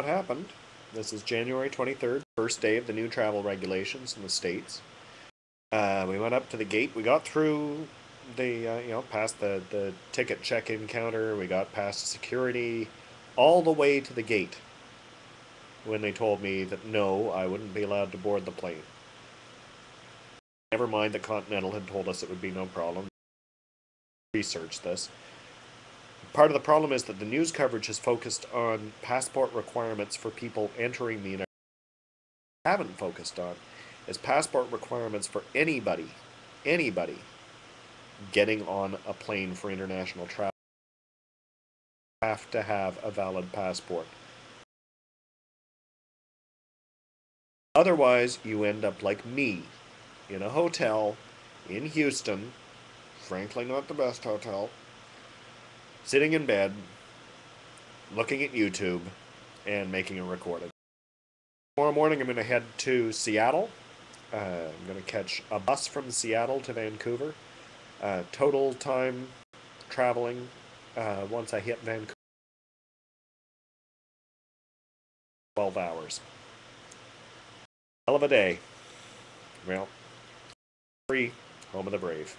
what happened. This is January 23rd, first day of the new travel regulations in the States. Uh, we went up to the gate. We got through the, uh, you know, past the, the ticket check-in counter. We got past security, all the way to the gate when they told me that no, I wouldn't be allowed to board the plane. Never mind that Continental had told us it would be no problem. Research this. Part of the problem is that the news coverage is focused on passport requirements for people entering the United States. Haven't focused on is passport requirements for anybody, anybody getting on a plane for international travel. Have to have a valid passport. Otherwise, you end up like me, in a hotel in Houston, frankly not the best hotel, sitting in bed, looking at YouTube, and making a recording. Tomorrow morning I'm going to head to Seattle. Uh, I'm going to catch a bus from Seattle to Vancouver. Uh, total time traveling uh, once I hit Vancouver 12 hours. Hell of a day. Well, free, home of the brave.